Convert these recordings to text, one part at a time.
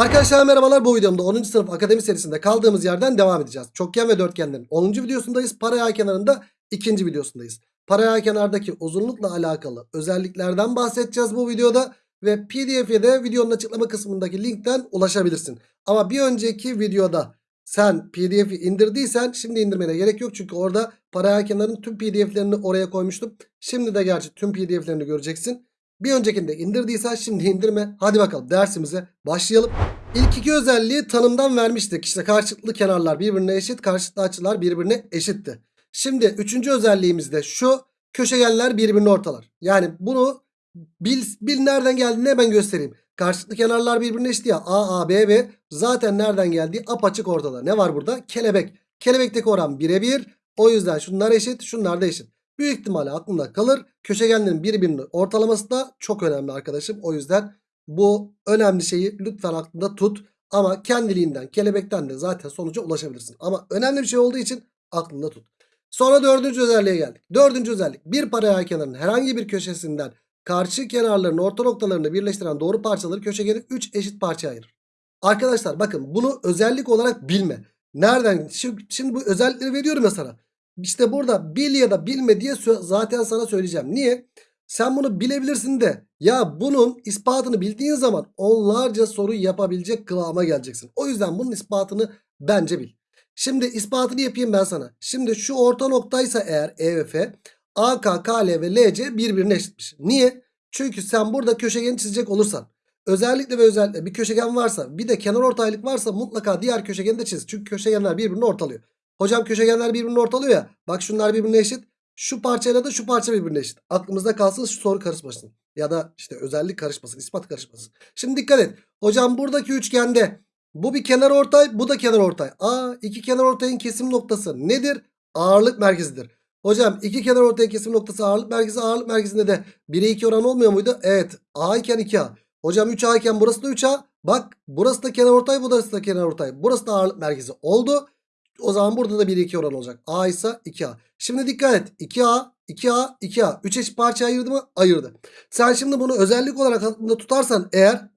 Arkadaşlar merhabalar bu videomda 10. sınıf akademi serisinde kaldığımız yerden devam edeceğiz. Çokgen ve dörtgenlerin 10. videosundayız. Paralel kenarında 2. videosundayız. Paralel kenardaki uzunlukla alakalı özelliklerden bahsedeceğiz bu videoda. Ve pdf'ye de videonun açıklama kısmındaki linkten ulaşabilirsin. Ama bir önceki videoda sen pdf'i indirdiysen şimdi indirmene gerek yok. Çünkü orada paralel kenarın tüm pdf'lerini oraya koymuştum. Şimdi de gerçi tüm pdf'lerini göreceksin. Bir öncekinde indirdiysen şimdi indirme. Hadi bakalım dersimize başlayalım. İlk iki özelliği tanımdan vermiştik. İşte karşılıklı kenarlar birbirine eşit, karşılıklı açılar birbirine eşitti. Şimdi üçüncü özelliğimiz de şu. Köşegenler birbirini ortalar. Yani bunu bil, bil nereden geldiğini hemen göstereyim. Karşılıklı kenarlar birbirine eşit ya. A, A, B, B. Zaten nereden geldiği apaçık ortada. Ne var burada? Kelebek. Kelebekteki oran birebir. O yüzden şunlar eşit, şunlar da eşit. Büyük ihtimalle aklımda kalır. Köşegenlerin birbirini ortalaması da çok önemli arkadaşım. O yüzden bu önemli şeyi lütfen aklında tut. Ama kendiliğinden, kelebekten de zaten sonuca ulaşabilirsin. Ama önemli bir şey olduğu için aklında tut. Sonra dördüncü özelliğe geldik. Dördüncü özellik bir paralel kenarın herhangi bir köşesinden karşı kenarların orta noktalarını birleştiren doğru parçaları köşegeni 3 eşit parçaya ayırır. Arkadaşlar bakın bunu özellik olarak bilme. Nereden? Şimdi, şimdi bu özellikleri veriyorum ya sana. İşte burada bil ya da bilme diye zaten sana söyleyeceğim. Niye? Sen bunu bilebilirsin de ya bunun ispatını bildiğin zaman onlarca soru yapabilecek kıvama geleceksin. O yüzden bunun ispatını bence bil. Şimdi ispatını yapayım ben sana. Şimdi şu orta noktaysa eğer E ve F AK, KL ve LC birbirine eşitmiş. Niye? Çünkü sen burada köşegeni çizecek olursan özellikle ve özellikle bir köşegen varsa bir de kenar ortaylık varsa mutlaka diğer köşegeni de çiz. Çünkü köşegenler birbirini ortalıyor. Hocam köşegenler birbirini ortalıyor ya. Bak şunlar birbirine eşit. Şu parçayla da şu parça birbirine eşit. Aklımızda kalsın şu soru karışmasın. Ya da işte özellik karışmasın. ispat karışmasın. Şimdi dikkat et. Hocam buradaki üçgende bu bir kenar ortay bu da kenar ortay. Aa iki kenar ortayın kesim noktası nedir? Ağırlık merkezidir. Hocam iki kenar ortaya kesim noktası ağırlık merkezi ağırlık merkezinde de 1'e 2 oran olmuyor muydu? Evet. A iken 2A. Hocam 3A iken burası da 3A. Bak burası da kenar ortay burası da kenar ortay. Burası da ağırlık merkezi oldu. O zaman burada da 1'e 2 oran olacak. A ise 2A. Şimdi dikkat et. 2A, 2A, 2A. 3 eşit parça ayırdı mı? Ayırdı. Sen şimdi bunu özellik olarak aklında tutarsan eğer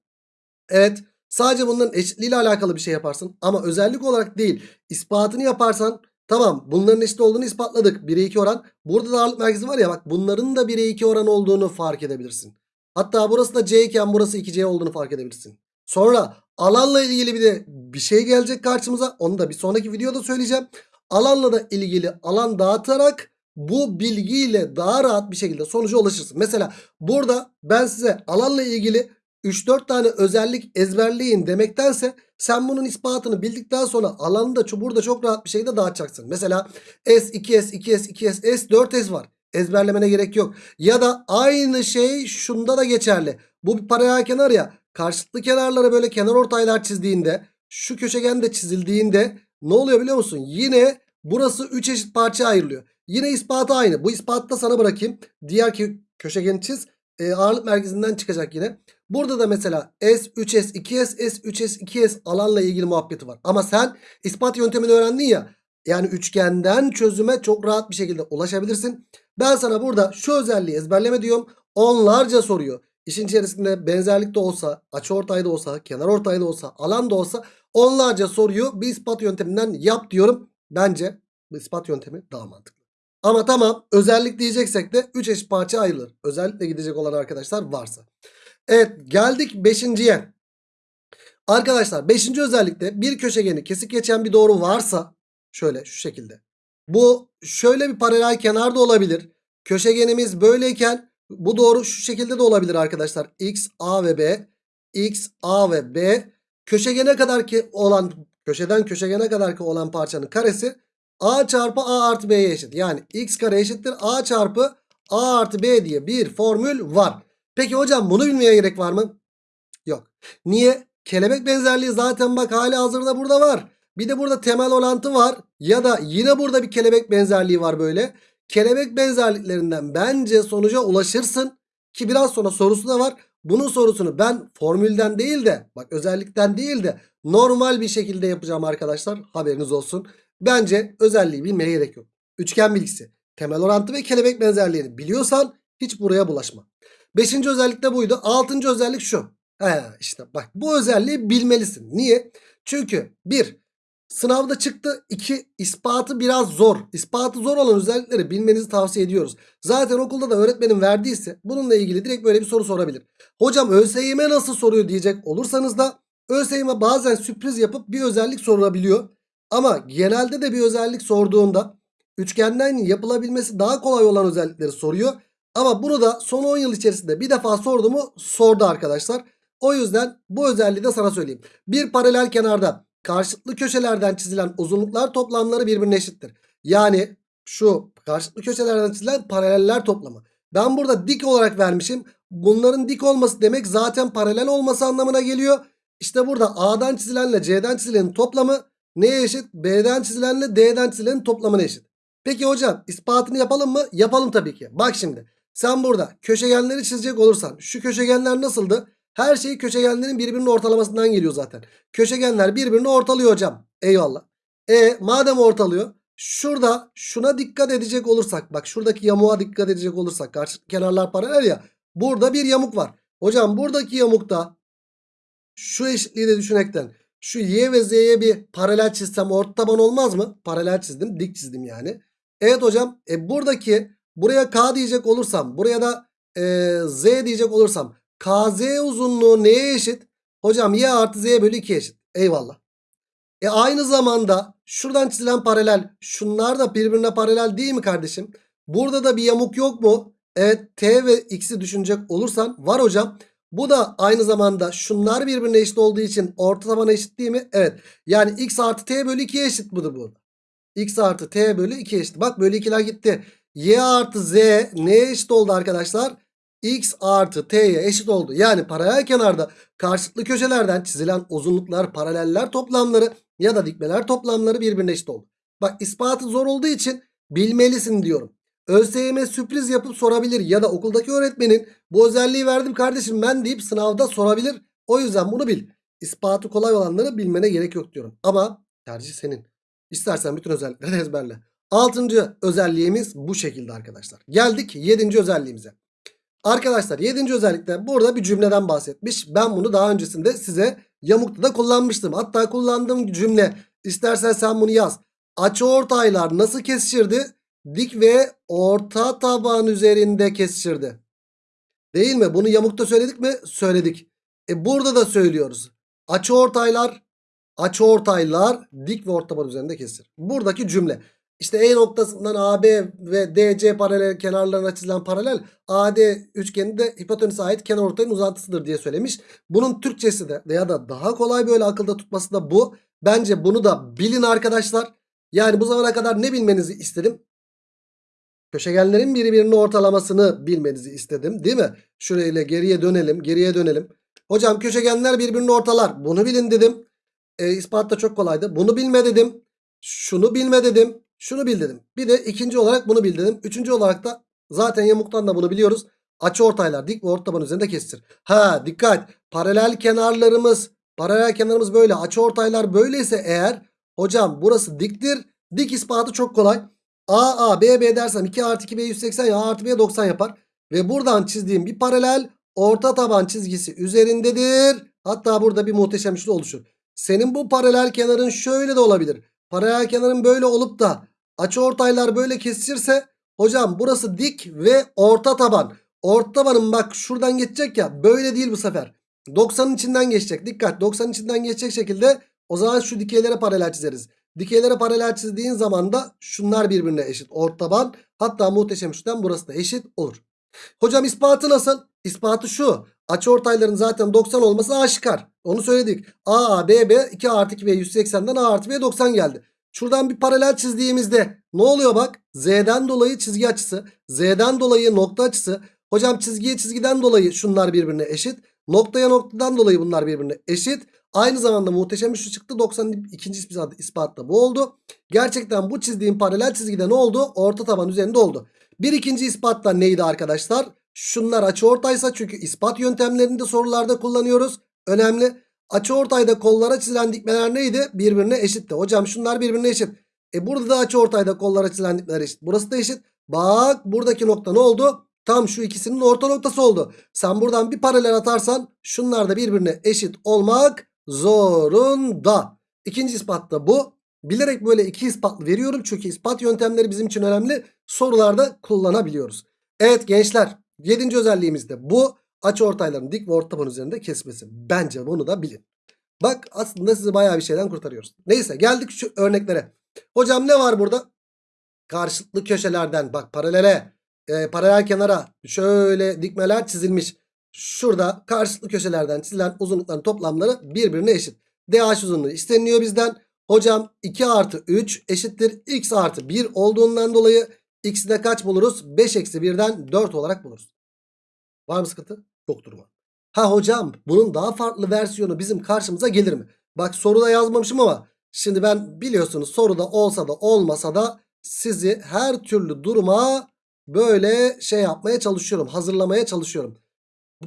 evet sadece bunların eşitliğiyle alakalı bir şey yaparsın. Ama özellik olarak değil ispatını yaparsan tamam bunların eşit olduğunu ispatladık. 1'e 2 oran. Burada da ağırlık merkezi var ya bak bunların da 1'e 2 oran olduğunu fark edebilirsin. Hatta burası da C iken burası 2C olduğunu fark edebilirsin. Sonra alanla ilgili bir de bir şey gelecek karşımıza. Onu da bir sonraki videoda söyleyeceğim. Alanla da ilgili alan dağıtarak bu bilgiyle daha rahat bir şekilde sonuca ulaşırsın. Mesela burada ben size alanla ilgili 3-4 tane özellik ezberleyin demektense sen bunun ispatını bildikten sonra alanı da burada çok rahat bir şekilde dağıtacaksın. Mesela S, 2S, 2S, 2S, S, 4S var. Ezberlemene gerek yok. Ya da aynı şey şunda da geçerli. Bu bir paralel kenar ya. Karşılıklı kenarlara böyle kenar ortaylar çizdiğinde şu köşegen de çizildiğinde ne oluyor biliyor musun? Yine burası 3 eşit parça ayrılıyor. Yine ispatı aynı. Bu ispatı da sana bırakayım. Diğer köşegeni çiz. E, ağırlık merkezinden çıkacak yine. Burada da mesela S, 3S, 2S, S, 3S, 2S alanla ilgili muhabbeti var. Ama sen ispat yöntemini öğrendin ya. Yani üçgenden çözüme çok rahat bir şekilde ulaşabilirsin. Ben sana burada şu özelliği ezberleme diyorum. Onlarca soruyor. İşin içerisinde benzerlik de olsa, açıortay da olsa, kenar ortay da olsa, alan da olsa onlarca soruyu bir ispat yönteminden yap diyorum. Bence bu ispat yöntemi daha mantıklı. Ama tamam özellik diyeceksek de 3 eşit parça ayrılır. Özellikle gidecek olan arkadaşlar varsa. Evet geldik 5.ye. Arkadaşlar 5. özellikte bir köşegeni kesik geçen bir doğru varsa şöyle şu şekilde. Bu şöyle bir paralel kenar da olabilir. Köşegenimiz böyleyken bu doğru şu şekilde de olabilir arkadaşlar. X, A ve B. X, A ve B. Köşegene kadar ki olan köşeden köşegene kadar ki olan parçanın karesi A çarpı A artı B'ye eşit. Yani X kare eşittir A çarpı A artı B diye bir formül var. Peki hocam bunu bilmeye gerek var mı? Yok. Niye? Kelebek benzerliği zaten bak hali hazırda burada var. Bir de burada temel orantı var. Ya da yine burada bir kelebek benzerliği var böyle. Kelebek benzerliklerinden bence sonuca ulaşırsın. Ki biraz sonra sorusu da var. Bunun sorusunu ben formülden değil de bak özellikten değil de normal bir şekilde yapacağım arkadaşlar. Haberiniz olsun. Bence özelliği bilmeye gerek yok. Üçgen bilgisi, temel orantı ve kelebek benzerliğini biliyorsan hiç buraya bulaşma. Beşinci özellik de buydu. Altıncı özellik şu. He, işte bak bu özelliği bilmelisin. Niye? Çünkü bir sınavda çıktı. iki ispatı biraz zor. İspatı zor olan özellikleri bilmenizi tavsiye ediyoruz. Zaten okulda da öğretmenin verdiyse bununla ilgili direkt böyle bir soru sorabilir. Hocam ÖSYM nasıl soruyor diyecek olursanız da ÖSYM bazen sürpriz yapıp bir özellik sorabiliyor. Ama genelde de bir özellik sorduğunda üçgenden yapılabilmesi daha kolay olan özellikleri soruyor. Ama bunu da son 10 yıl içerisinde bir defa sordu mu sordu arkadaşlar. O yüzden bu özelliği de sana söyleyeyim. Bir paralel kenarda karşılıklı köşelerden çizilen uzunluklar toplamları birbirine eşittir. Yani şu karşılıklı köşelerden çizilen paraleller toplamı. Ben burada dik olarak vermişim. Bunların dik olması demek zaten paralel olması anlamına geliyor. İşte burada A'dan çizilenle C'den çizilenin toplamı neye eşit? B'den çizilenle D'den çizilenin toplamına eşit. Peki hocam ispatını yapalım mı? Yapalım tabii ki. Bak şimdi sen burada köşegenleri çizecek olursan şu köşegenler nasıldı? Her şey köşegenlerin birbirinin ortalamasından geliyor zaten. Köşegenler birbirini ortalıyor hocam. Eyvallah. E madem ortalıyor şurada şuna dikkat edecek olursak bak şuradaki yamuğa dikkat edecek olursak karşı kenarlar paralel ya. Burada bir yamuk var. Hocam buradaki yamukta şu eşitliği de düşünekten şu y ve z'ye bir paralel çizsem orta taban olmaz mı? Paralel çizdim dik çizdim yani. Evet hocam e buradaki buraya k diyecek olursam buraya da e, z diyecek olursam kz uzunluğu neye eşit? Hocam y artı z bölü 2 eşit. Eyvallah. E aynı zamanda şuradan çizilen paralel şunlar da birbirine paralel değil mi kardeşim? Burada da bir yamuk yok mu? Evet t ve x'i düşünecek olursan var hocam. Bu da aynı zamanda şunlar birbirine eşit olduğu için orta tabana eşit değil mi? Evet. Yani x artı t bölü 2'ye eşit budur burada. x artı t bölü 2'ye eşit. Bak bölü 2'ler gitti. y artı z neye eşit oldu arkadaşlar? X artı t'ye eşit oldu. Yani paralel kenarda karşılıklı köşelerden çizilen uzunluklar, paraleller toplamları ya da dikmeler toplamları birbirine eşit oldu. Bak ispatı zor olduğu için bilmelisin diyorum. ÖSYM sürpriz yapıp sorabilir ya da okuldaki öğretmenin bu özelliği verdim kardeşim ben deyip sınavda sorabilir. O yüzden bunu bil. İspatı kolay olanları bilmene gerek yok diyorum. Ama tercih senin. İstersen bütün özellikleri ezberle. Altıncı özelliğimiz bu şekilde arkadaşlar. Geldik yedinci özelliğimize. Arkadaşlar 7. özellikte burada bir cümleden bahsetmiş. Ben bunu daha öncesinde size yamukta da kullanmıştım. Hatta kullandığım cümle istersen sen bunu yaz. Açıortaylar nasıl kesişirdi? Dik ve orta taban üzerinde kesişirdi. Değil mi? Bunu yamukta söyledik mi? Söyledik. E burada da söylüyoruz. Açıortaylar açıortaylar dik ve orta taban üzerinde kesişir. Buradaki cümle. İşte E noktasından AB ve DC paralel kenarlarına çizilen paralel AD üçgeninde hipotenüse ait kenar ortayın uzantısıdır diye söylemiş. Bunun Türkçesi de ya da daha kolay böyle akılda tutması da bu. Bence bunu da bilin arkadaşlar. Yani bu zamana kadar ne bilmenizi istedim? Köşegenlerin birbirinin ortalamasını bilmenizi istedim değil mi? Şurayla geriye dönelim geriye dönelim. Hocam köşegenler birbirini ortalar. Bunu bilin dedim. E, ispat da çok kolaydı. Bunu bilme dedim. Şunu bilme dedim. Şunu bil dedim. Bir de ikinci olarak bunu bil dedim. Üçüncü olarak da zaten yamuktan da bunu biliyoruz. Açı ortaylar dik ve orta taban üzerinde kestir. Ha dikkat. Paralel kenarlarımız paralel kenarımız böyle. Açı ortaylar böyleyse eğer hocam burası diktir. Dik ispatı çok kolay. A A B B dersem 2 artı 2 B 180 ya A artı B 90 yapar. Ve buradan çizdiğim bir paralel orta taban çizgisi üzerindedir. Hatta burada bir muhteşem üçlü oluşur. Senin bu paralel kenarın şöyle de olabilir. Paralel kenarın böyle olup da açıortaylar böyle kesişirse hocam burası dik ve orta taban. Orta tabanın bak şuradan geçecek ya böyle değil bu sefer. 90'ın içinden geçecek. Dikkat 90'ın içinden geçecek şekilde o zaman şu dikeylere paralel çizeriz. Dikeylere paralel çizdiğin zaman da şunlar birbirine eşit. Orta taban hatta muhteşem üçten burası da eşit olur. Hocam ispatı nasıl? İspatı şu. Açıortayların zaten 90 olması aşikar. Onu söyledik. A, A, B, B 2 artı 2 B 180'den A artı B 90 geldi. Şuradan bir paralel çizdiğimizde ne oluyor bak? Z'den dolayı çizgi açısı. Z'den dolayı nokta açısı. Hocam çizgiye çizgiden dolayı şunlar birbirine eşit. Noktaya noktadan dolayı bunlar birbirine eşit. Aynı zamanda muhteşem üçlü çıktı. 90'ın ikinci ispatı, ispat da bu oldu. Gerçekten bu çizdiğim paralel çizgide ne oldu? Orta taban üzerinde oldu. Bir ikinci ispat da neydi arkadaşlar? Şunlar açıortaysa çünkü ispat yöntemlerinde sorularda kullanıyoruz. Önemli. Açıortayda kollara çizilen dikmeler neydi? Birbirine eşitti. Hocam şunlar birbirine eşit. E burada da açıortayda kollara çizilen dikmeler eşit. Burası da eşit. Bak buradaki nokta ne oldu? tam şu ikisinin orta noktası oldu. Sen buradan bir paralel atarsan şunlar da birbirine eşit olmak zorunda. İkinci ispat da bu. Bilerek böyle iki ispatlı veriyorum çünkü ispat yöntemleri bizim için önemli. Sorularda kullanabiliyoruz. Evet gençler 7. özelliğimiz de bu. Açıortayların dik ve ortaban üzerinde kesmesi. Bence bunu da bilin. Bak aslında sizi bayağı bir şeyden kurtarıyoruz. Neyse geldik şu örneklere. Hocam ne var burada? Karşılıklı köşelerden bak paralele e, paralel kenara şöyle dikmeler çizilmiş. Şurada karşılıklı köşelerden çizilen uzunlukların toplamları birbirine eşit. DH uzunluğu isteniyor bizden. Hocam 2 artı 3 eşittir x artı 1 olduğundan dolayı x'i de kaç buluruz? 5 eksi 1'den 4 olarak buluruz. Var mı sıkıntı? Yoktur mu? Ha hocam bunun daha farklı versiyonu bizim karşımıza gelir mi? Bak soruda yazmamışım ama şimdi ben biliyorsunuz soruda olsa da olmasa da sizi her türlü duruma böyle şey yapmaya çalışıyorum. Hazırlamaya çalışıyorum.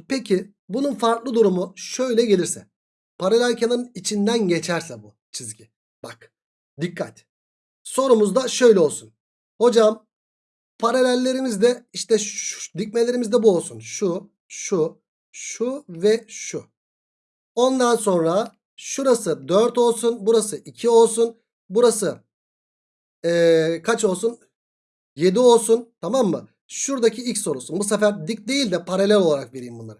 Peki bunun farklı durumu şöyle gelirse. Paralel kenarın içinden geçerse bu çizgi. Bak dikkat. Sorumuz da şöyle olsun. Hocam paralellerimiz de işte şu, dikmelerimiz de bu olsun. Şu, şu, şu ve şu. Ondan sonra şurası 4 olsun. Burası 2 olsun. Burası ee, kaç olsun? 7 olsun. Tamam mı? Şuradaki x olsun. Bu sefer dik değil de paralel olarak vereyim bunları.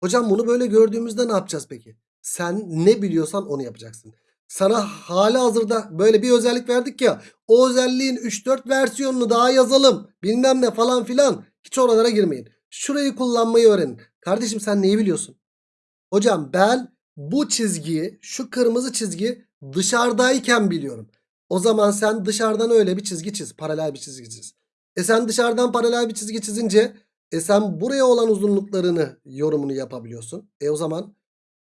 Hocam bunu böyle gördüğümüzde ne yapacağız peki? Sen ne biliyorsan onu yapacaksın. Sana hali hazırda böyle bir özellik verdik ya. O özelliğin 3-4 versiyonunu daha yazalım. Bilmem ne falan filan. Hiç oralara girmeyin. Şurayı kullanmayı öğrenin. Kardeşim sen neyi biliyorsun? Hocam ben bu çizgiyi şu kırmızı çizgi dışarıdayken biliyorum. O zaman sen dışarıdan öyle bir çizgi çiz. Paralel bir çizgi çiz. E sen dışarıdan paralel bir çizgi çizince e sen buraya olan uzunluklarını yorumunu yapabiliyorsun. E o zaman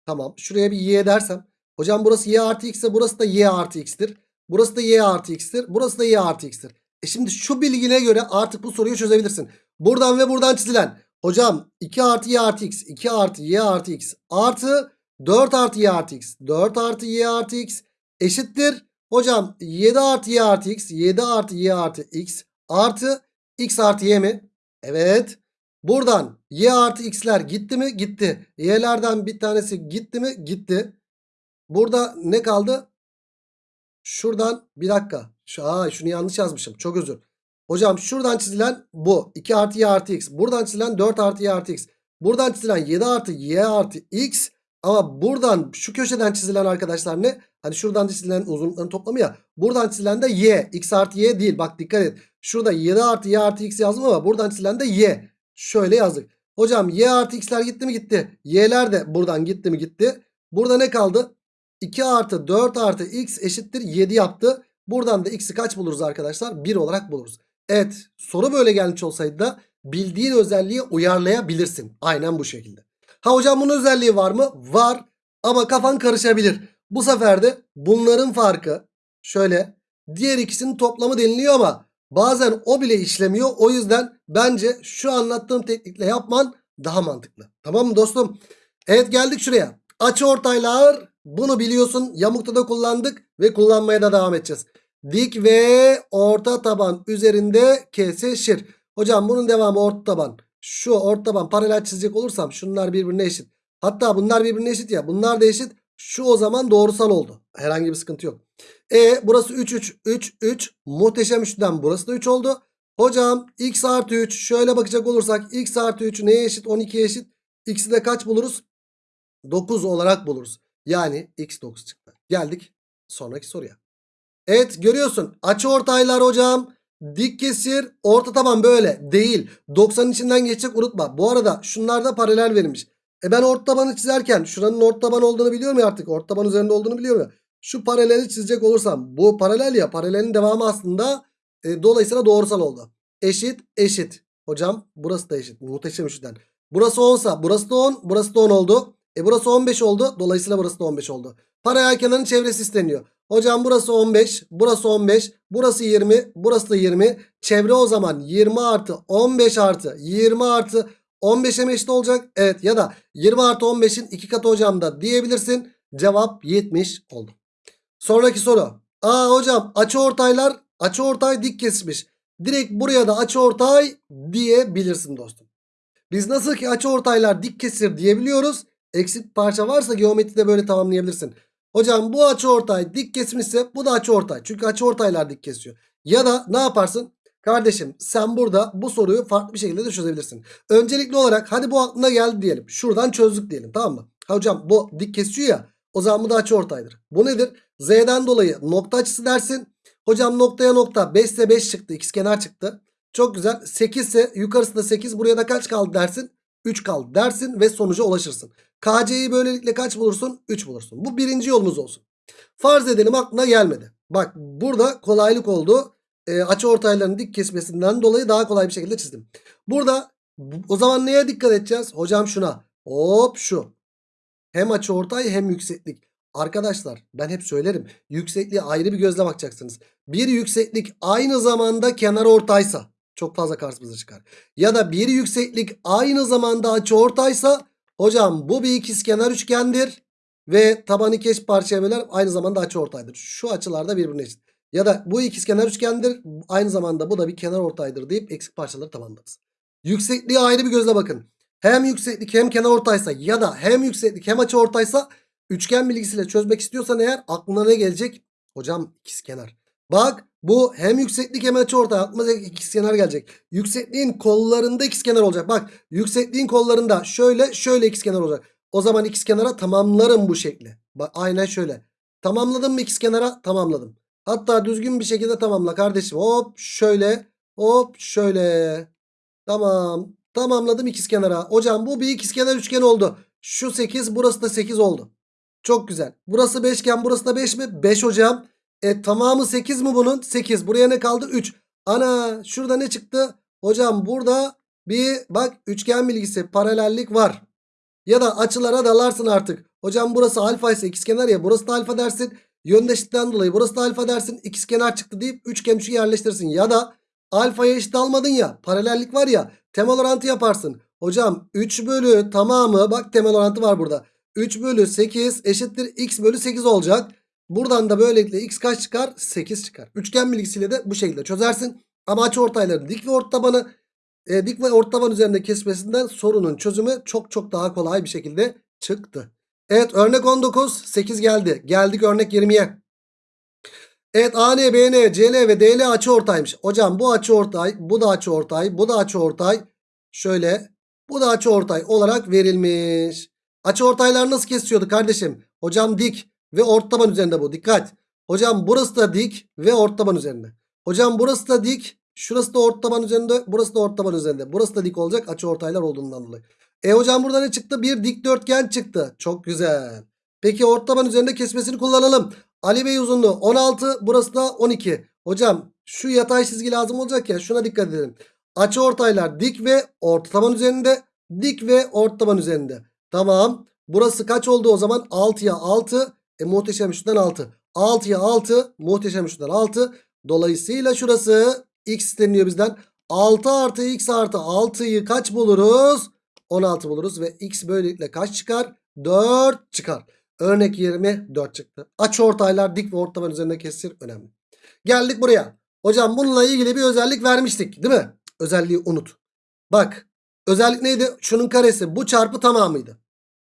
tamam şuraya bir y dersem. Hocam burası y artı x ise burası da y artı x'tir. Burası da y artı x'tir. Burası da y artı x'tir. E şimdi şu bilgine göre artık bu soruyu çözebilirsin. Buradan ve buradan çizilen. Hocam 2 artı y artı x. 2 artı y artı x. Artı 4 artı y artı x. 4 artı y artı x. Eşittir. Hocam 7 artı y artı x. 7 artı y artı x. Artı x artı y mi? Evet. Buradan y artı x'ler gitti mi? Gitti. Y'lerden bir tanesi gitti mi? Gitti. Burada ne kaldı? Şuradan bir dakika. Aa, şunu yanlış yazmışım. Çok özür. Hocam şuradan çizilen bu. 2 artı y artı x. Buradan çizilen 4 artı y artı x. Buradan çizilen 7 artı y artı x. Ama buradan şu köşeden çizilen arkadaşlar ne? Hani şuradan çizilen uzunlukların toplamı ya. Buradan çizilen de y. x artı y değil. Bak dikkat et. Şurada 7 artı y artı x yazdım ama buradan çizilen de y. Şöyle yazdık. Hocam y artı x'ler gitti mi gitti. Y'ler de buradan gitti mi gitti. Burada ne kaldı? 2 artı 4 artı x eşittir 7 yaptı. Buradan da x'i kaç buluruz arkadaşlar? 1 olarak buluruz. Evet soru böyle gelmiş olsaydı da bildiğin özelliği uyarlayabilirsin. Aynen bu şekilde. Ha hocam bunun özelliği var mı? Var ama kafan karışabilir. Bu sefer de bunların farkı şöyle diğer ikisinin toplamı deniliyor ama bazen o bile işlemiyor. O yüzden bence şu anlattığım teknikle yapman daha mantıklı. Tamam mı dostum? Evet geldik şuraya. Açı ortaylar bunu biliyorsun yamukta da kullandık ve kullanmaya da devam edeceğiz. Dik ve orta taban üzerinde kesişir. Hocam bunun devamı orta taban. Şu orta taban paralel çizecek olursam şunlar birbirine eşit. Hatta bunlar birbirine eşit ya. Bunlar da eşit. Şu o zaman doğrusal oldu. Herhangi bir sıkıntı yok. E burası 3 3 3 3. Muhteşem üçlüden burası da 3 oldu. Hocam x artı 3 şöyle bakacak olursak x artı 3 neye eşit? 12'ye eşit. X'i de kaç buluruz? 9 olarak buluruz. Yani x 9 çıktı. Geldik sonraki soruya. Evet görüyorsun açı ortaylar hocam. Dik kesir orta taban böyle değil. 90'ın içinden geçecek unutma. Bu arada şunlarda paralel verilmiş. E ben orta tabanı çizerken şuranın orta taban olduğunu biliyorum ya artık. Orta taban üzerinde olduğunu biliyorum ya. Şu paraleli çizecek olursam bu paralel ya paralelin devamı aslında e, dolayısıyla doğrusal oldu. Eşit eşit. Hocam burası da eşit. Muhteşem üçten. Burası 10 sa burası da 10 burası da 10 oldu. E burası 15 oldu. Dolayısıyla burası da 15 oldu. Paralel kenarın çevresi isteniyor. Hocam burası 15. Burası 15. Burası 20. Burası da 20. Çevre o zaman 20 artı 15 artı 20 artı 15'e mi eşit olacak? Evet ya da 20 artı 15'in 2 katı hocam da diyebilirsin. Cevap 70 oldu. Sonraki soru. Aa hocam açı ortaylar açı ortay dik kesmiş. Direkt buraya da açı ortay diyebilirsin dostum. Biz nasıl ki açıortaylar dik kesir diyebiliyoruz. Eksik parça varsa geometride böyle tamamlayabilirsin. Hocam bu açıortay dik kesmişse bu da açıortay. Çünkü açıortaylar dik kesiyor. Ya da ne yaparsın? Kardeşim sen burada bu soruyu farklı bir şekilde de çözebilirsin. Öncelikli olarak hadi bu aklına geldi diyelim. Şuradan çözdük diyelim tamam mı? Ha hocam bu dik kesiyor ya. O zaman bu da açıortaydır. Bu nedir? Z'den dolayı nokta açısı dersin. Hocam noktaya nokta 5 ise 5 çıktı. İkizkenar çıktı. Çok güzel. 8 ise yukarısı da 8. Buraya da kaç kaldı dersin? 3 kaldı dersin ve sonuca ulaşırsın. KC'yi böylelikle kaç bulursun? 3 bulursun. Bu birinci yolumuz olsun. Farz edelim aklına gelmedi. Bak burada kolaylık oldu. E, açı ortayların dik kesmesinden dolayı daha kolay bir şekilde çizdim. Burada o zaman neye dikkat edeceğiz? Hocam şuna. Hop şu. Hem açı ortay hem yükseklik. Arkadaşlar ben hep söylerim. Yüksekliğe ayrı bir gözle bakacaksınız. Bir yükseklik aynı zamanda kenar ortaysa çok fazla karşımıza çıkar. Ya da bir yükseklik aynı zamanda açı ortaysa hocam bu bir ikizkenar üçgendir. Ve tabanı iki eş parçaya böler aynı zamanda açı ortaydır. Şu açılarda birbirine eşit. Ya da bu ikizkenar üçgendir aynı zamanda bu da bir kenar ortaydır deyip eksik parçaları tamamlarız. Yüksekliğe ayrı bir gözle bakın. Hem yükseklik hem kenar ortaysa ya da hem yükseklik hem açı ortaysa üçgen bilgisiyle çözmek istiyorsan eğer aklına ne gelecek? Hocam ikizkenar. Bak bu hem yükseklik hem açıortay aklımıza ikizkenar gelecek. Yüksekliğin kollarında ikizkenar olacak. Bak yüksekliğin kollarında şöyle şöyle ikizkenar olacak. O zaman ikizkenara tamamlarım bu şekli. Bak aynen şöyle. Tamamladım mı ikizkenara? Tamamladım. Hatta düzgün bir şekilde tamamla kardeşim. Hop şöyle hop şöyle. Tamam. Tamamladım ikizkenara. Hocam bu bir ikizkenar üçgen oldu. Şu 8 burası da 8 oldu. Çok güzel. Burası 5 iken burası da 5 mi? 5 hocam. E tamamı 8 mi bunun? 8. Buraya ne kaldı? 3. Ana şurada ne çıktı? Hocam burada bir bak üçgen bilgisi paralellik var. Ya da açılara dalarsın artık. Hocam burası alfa ise ikizkenar ya burası da alfa dersin. Yöndeşlikten dolayı burası da alfa dersin. İkizkenar çıktı deyip üçgen üçü yerleştirsin. Ya da alfaya eşit almadın ya paralellik var ya temel orantı yaparsın. Hocam 3 bölü tamamı bak temel orantı var burada. 3 bölü 8 eşittir x bölü 8 olacak. Buradan da böylelikle x kaç çıkar? 8 çıkar. Üçgen bilgisiyle de bu şekilde çözersin. Ama açıortayların dik ve ortabanı e, dik ve ortaban üzerinde kesmesinden sorunun çözümü çok çok daha kolay bir şekilde çıktı. Evet örnek 19 8 geldi. Geldik örnek 20'ye. Evet AN, BN, CL ve DL açıortaymış. Hocam bu açıortay, bu da açıortay, bu da açıortay. Şöyle bu da açıortay olarak verilmiş. Açıortaylar nasıl kesiyordu kardeşim? Hocam dik ve ortaban üzerinde bu. Dikkat. Hocam burası da dik ve ortaban üzerinde. Hocam burası da dik. Şurası da ortaban üzerinde. Burası da ortaban üzerinde. Burası da dik olacak açıortaylar olduğundan dolayı. E hocam burada ne çıktı? Bir dikdörtgen çıktı. Çok güzel. Peki ortaban üzerinde kesmesini kullanalım. Ali Bey uzunluğu 16. Burası da 12. Hocam şu yatay çizgi lazım olacak ya. Şuna dikkat edelim. Açıortaylar dik ve ortaban üzerinde. Dik ve ortaban üzerinde. Tamam. Burası kaç oldu o zaman? 6'ya 6. E muhteşem üçten 6. 6'ya 6. Muhteşem üçten 6. Dolayısıyla şurası x isteniyor bizden. 6 artı x artı 6'yı kaç buluruz? 16 buluruz ve x böylelikle kaç çıkar? 4 çıkar. Örnek 20 4 çıktı. Aç ortaylar dik ve ortaban üzerinde kesir önemli. Geldik buraya. Hocam bununla ilgili bir özellik vermiştik değil mi? Özelliği unut. Bak özellik neydi? Şunun karesi bu çarpı tamamıydı.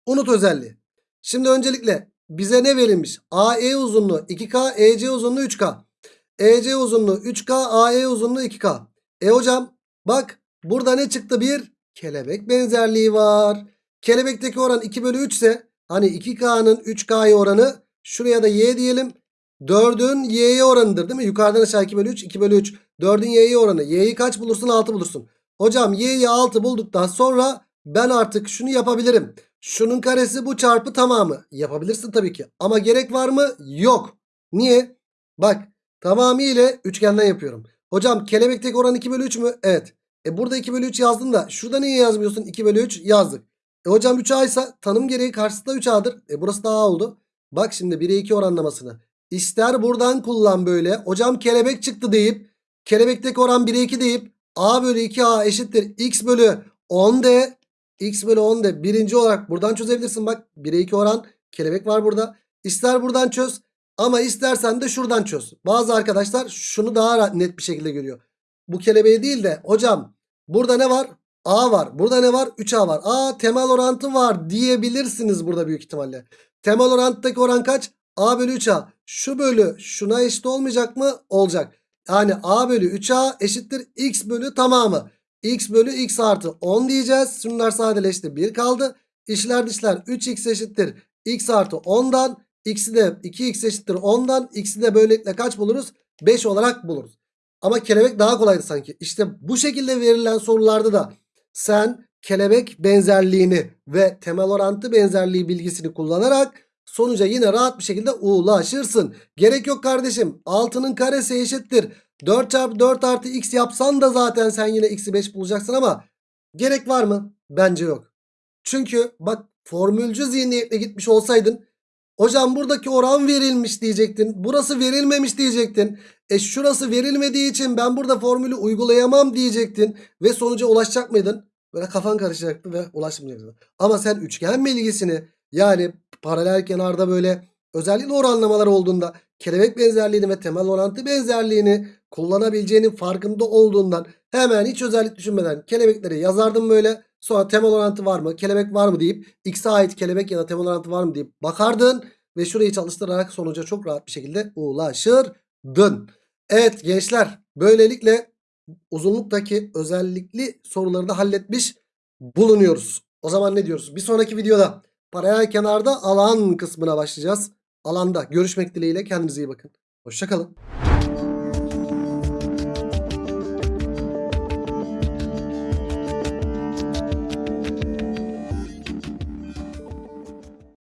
Unut özelliği. Şimdi öncelikle bize ne verilmiş? AE uzunluğu 2K, EC uzunluğu 3K. EC uzunluğu 3K, AE uzunluğu 2K. E hocam bak burada ne çıktı? Bir kelebek benzerliği var. Kelebekteki oran 2 bölü 3 ise hani 2K'nın 3K'ya oranı şuraya da Y diyelim. 4'ün Y'ye oranıdır değil mi? Yukarıdan aşağı 2 bölü 3, 2 bölü 3. 4'ün Y'ye oranı. Y'yi kaç bulursun? 6 bulursun. Hocam Y'yi 6 bulduktan sonra ben artık şunu yapabilirim. Şunun karesi bu çarpı tamamı. Yapabilirsin tabii ki. Ama gerek var mı? Yok. Niye? Bak tamamıyla üçgenden yapıyorum. Hocam kelebekteki oran 2 bölü 3 mü? Evet. E burada 2 bölü 3 yazdın da şurada niye yazmıyorsun? 2 bölü 3 yazdık. E hocam 3A ise tanım gereği karşısında 3A'dır. E burası da A oldu. Bak şimdi 1'e 2 oranlamasını. İster buradan kullan böyle. Hocam kelebek çıktı deyip kelebekteki oran 1'e 2 deyip A bölü 2A eşittir x bölü 10 de x bölü 10 de birinci olarak buradan çözebilirsin. Bak 1'e 2 oran kelebek var burada. İster buradan çöz ama istersen de şuradan çöz. Bazı arkadaşlar şunu daha net bir şekilde görüyor. Bu kelebeği değil de hocam burada ne var? A var. Burada ne var? 3A var. Aa temel orantı var diyebilirsiniz burada büyük ihtimalle. Temel oranttaki oran kaç? A bölü 3A. Şu bölü şuna eşit olmayacak mı? Olacak. Yani A bölü 3A eşittir X bölü tamamı. X bölü X artı 10 diyeceğiz. Şunlar sadeleşti. 1 kaldı. İşler dışlar 3X eşittir. X artı 10'dan. X'i de 2X eşittir 10'dan. X'i de böylelikle kaç buluruz? 5 olarak buluruz. Ama kelebek daha kolaydı sanki. İşte bu şekilde verilen sorularda da sen kelebek benzerliğini ve temel orantı benzerliği bilgisini kullanarak sonuca yine rahat bir şekilde ulaşırsın. Gerek yok kardeşim. 6'nın karesi eşittir. 4 çarpı 4 artı x yapsan da zaten sen yine x'i 5 bulacaksın ama gerek var mı? Bence yok. Çünkü bak formülcü zihniyetle gitmiş olsaydın hocam buradaki oran verilmiş diyecektin. Burası verilmemiş diyecektin. E şurası verilmediği için ben burada formülü uygulayamam diyecektin. Ve sonuca ulaşacak mıydın? Böyle kafan karışacaktı ve ulaşmayacaktın. Ama sen üçgen bilgisini yani paralel kenarda böyle özellikle oranlamalar olduğunda kelebek benzerliğini ve temel orantı benzerliğini kullanabileceğinin farkında olduğundan hemen hiç özellik düşünmeden kelebekleri yazardım böyle. Sonra temel orantı var mı? Kelebek var mı deyip x'e ait kelebek ya da temel orantı var mı deyip bakardın ve şurayı çalıştırarak sonuca çok rahat bir şekilde ulaşırdın. Evet gençler böylelikle uzunluktaki özellikli soruları da halletmiş bulunuyoruz. O zaman ne diyoruz? Bir sonraki videoda paralel kenarda alan kısmına başlayacağız. Alanda görüşmek dileğiyle kendinize iyi bakın. Hoşçakalın.